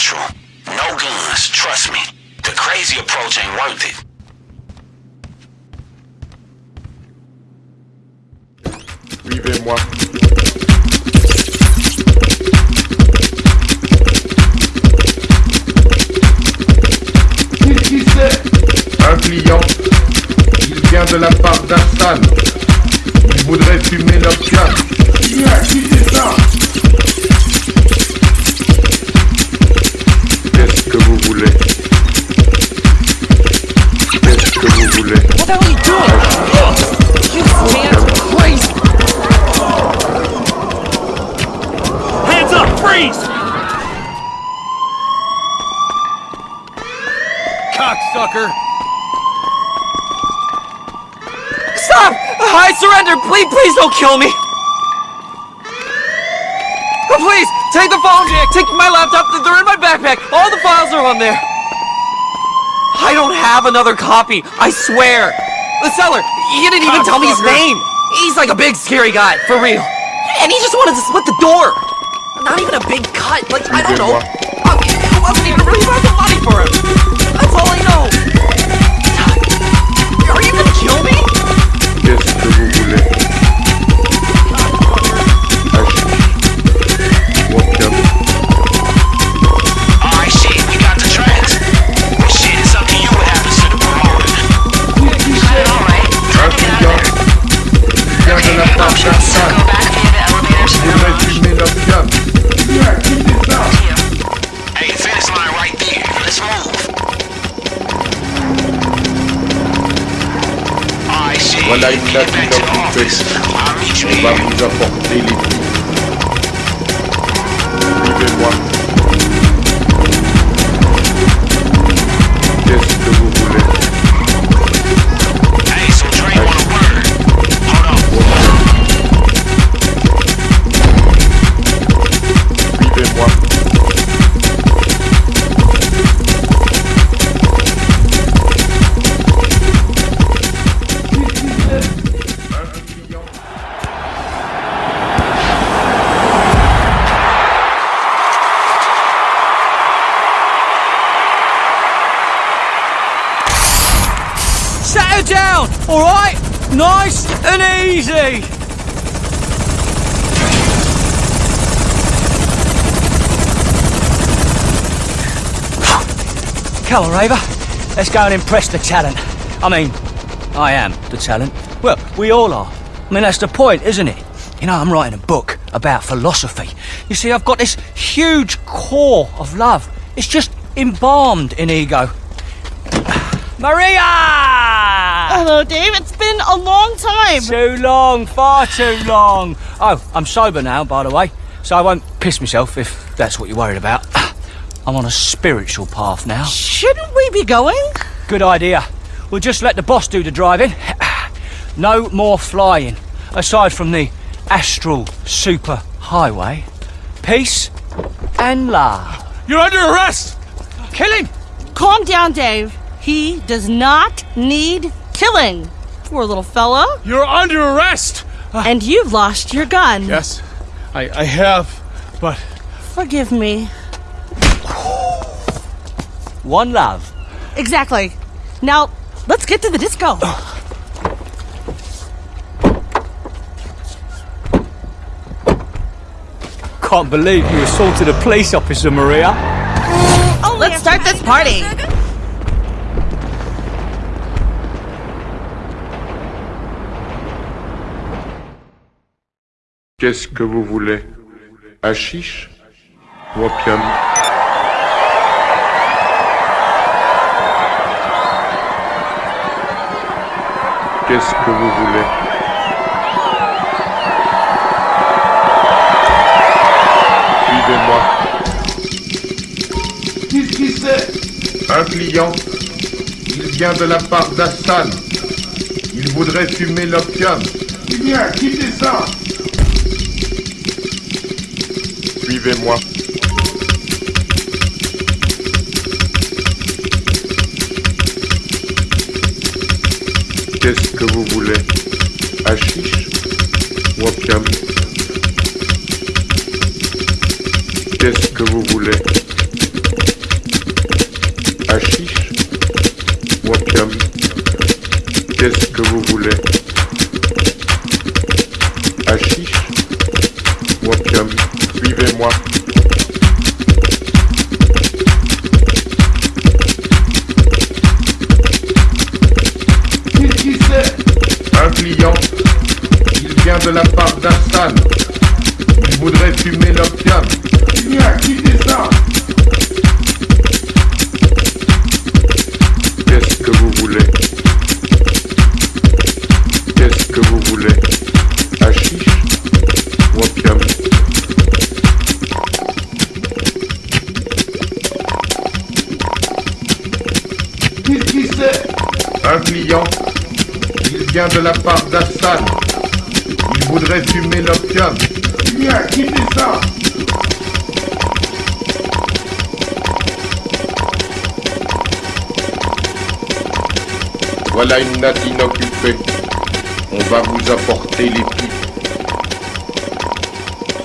natural. No guns, trust me. The crazy approach ain't worth it. Suivez-moi. De la part Surrender! Please, please don't kill me! Oh, please! Take the phone, Jack! take my laptop, they're in my backpack! All the files are on there! I don't have another copy, I swear! The seller, he didn't even tell me his name! He's like a big scary guy, for real! And he just wanted to split the door! Not even a big cut, like, I don't know. I wasn't even really worth the money for him! That's all I pelo moleque. Cabine back to the you On va vous apporter les Down! Alright? Nice and easy! Come on, Raver. Let's go and impress the talent. I mean, I am the talent. Well, we all are. I mean, that's the point, isn't it? You know, I'm writing a book about philosophy. You see, I've got this huge core of love. It's just embalmed in ego. Maria! Hello, Dave. It's been a long time. Too long, far too long. Oh, I'm sober now, by the way, so I won't piss myself if that's what you're worried about. I'm on a spiritual path now. Shouldn't we be going? Good idea. We'll just let the boss do the driving. No more flying, aside from the astral super highway. Peace and love. You're under arrest! Kill him! Calm down, Dave. He does not need killing. Poor little fella. You're under arrest! Ah. And you've lost your gun. Yes, I, I have, but Forgive me. One love. Exactly. Now, let's get to the disco. Can't believe you assaulted a police officer, Maria. Oh, Let's start this party. Qu'est-ce que vous voulez? Hashish? Ou opium Qu'est-ce que vous voulez? Suivez-moi. Qu'est-ce qui c'est? Un client. Il vient de la part d'Hassan. Il voudrait fumer l'opium. Bien, quittez ça suivez-moi. Qu'est-ce que vous voulez? Hachiche Wapiam Qu'est-ce que vous voulez? Hachiche Wapiam Qu'est-ce que vous voulez? Hachiche vient de la part d'Assan. Il voudrait fumer l'opium. Viens, qui descend Voilà une natte inoccupée. On va vous apporter les pipes.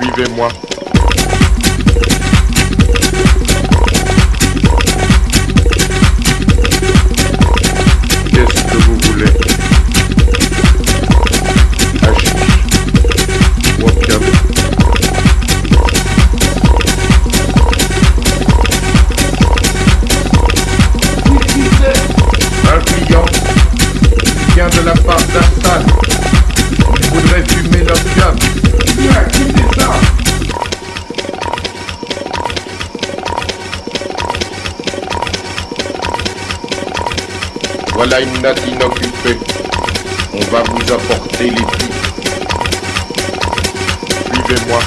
Suivez-moi. Voilà une natte inoccupée. On va vous apporter les pipes. Suivez-moi.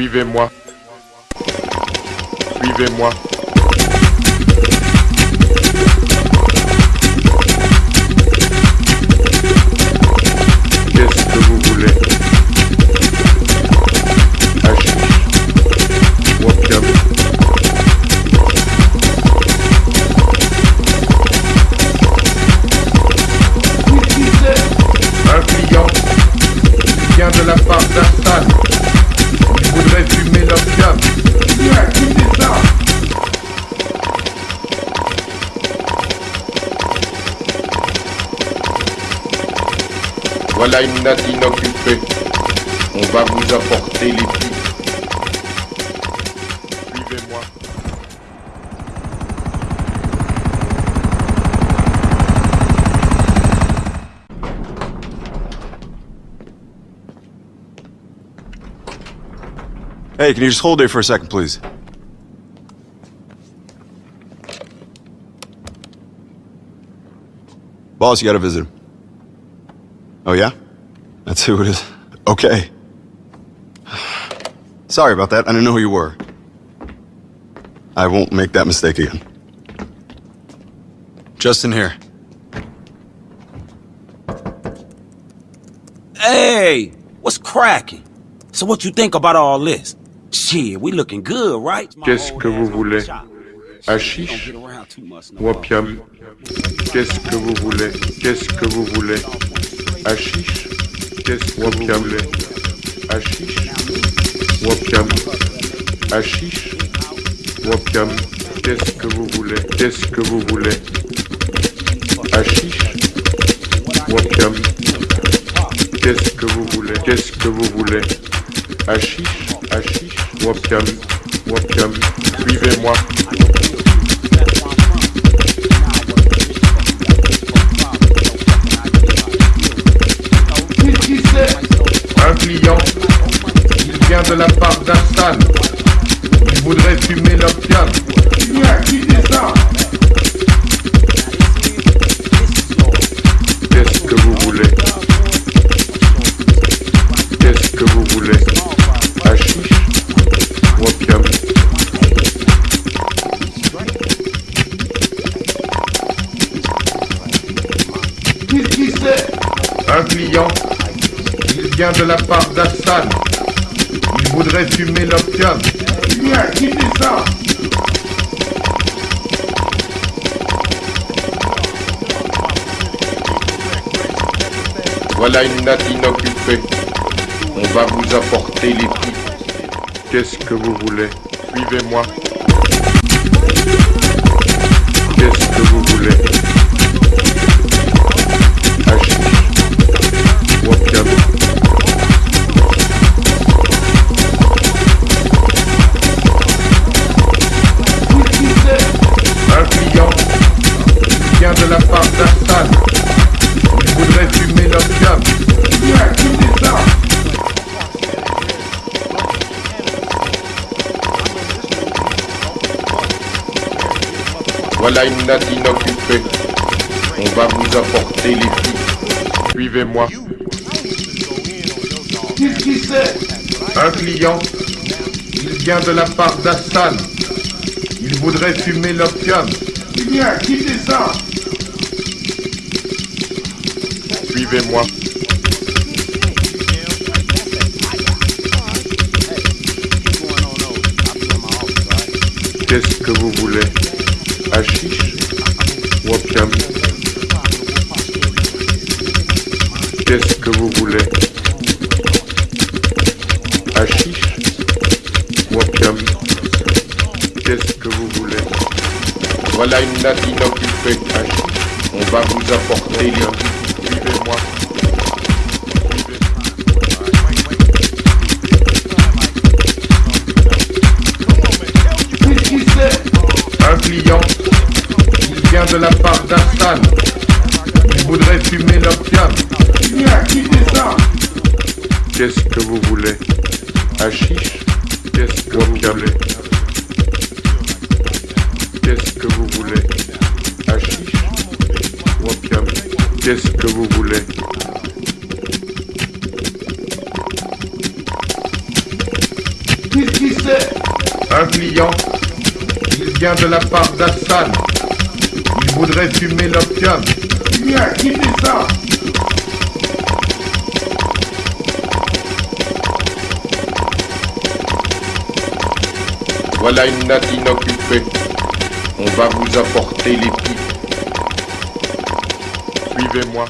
Suivez-moi. Suivez-moi. Voilà une natte inoccupée. On va vous apporter les. Hey, can you just hold there for a second, please? Boss, you got a visitor. Oh, yeah? That's who it is. Okay. Sorry about that. I didn't know who you were. I won't make that mistake again. Justin here. Hey, what's cracking? So what you think about all this? Shit, we looking good, right? Qu'est-ce que vous voulez Hachiche ou opium Qu'est-ce que vous voulez Qu'est-ce que vous voulez Hachiche Qu'est-ce que vous voulez Hachiche ou opium Hachiche ou opium Qu'est-ce que vous voulez Qu'est-ce que vous voulez ou opium Qu'est-ce Qu'est-ce que vous voulez Hachiche Hachiche Wapiam Wapiam Suivez-moi. Client. Il vient de la part d'Astan. Il voudrait fumer l'opium. Qu'est-ce que vous voulez? Qu'est-ce que vous voulez? Hachiche qui c'est? Un client. Vient de la part d'Astan. Il voudrait fumer l'opium. Quittez ça? Voilà une natte inoccupée. On va vous apporter les pipes. Qu'est-ce que vous voulez? Suivez-moi. Voilà une natte inoccupée. On va vous apporter les pipes. Suivez-moi. Qu'est-ce qui c'est Un client. Il vient de la part d'Astan. Il voudrait fumer l'opium. Viens, quittez ça Suivez-moi. Qu'est-ce que vous voulez? Hachiche Wapiam. Qu'est-ce que vous voulez? Hachiche Wapiam. Qu'est-ce que vous voulez? Voilà une natte inoccupée. Hachiche. On va vous apporter les de la part d'Astan. Il voudrait fumer l'opium. Qu'est-ce que vous voulez? Hachiche Qu'est-ce que vous voulez? Qu'est-ce que vous voulez? Hachiche Wapiam. Qu'est-ce que vous voulez? Qu'est-ce qui c'est? Un client. Il vient de la part d'Astan. Voudrait fumer l'opium. Viens, quittez ça Voilà une natte inoccupée. On va vous apporter les pipes. Suivez-moi.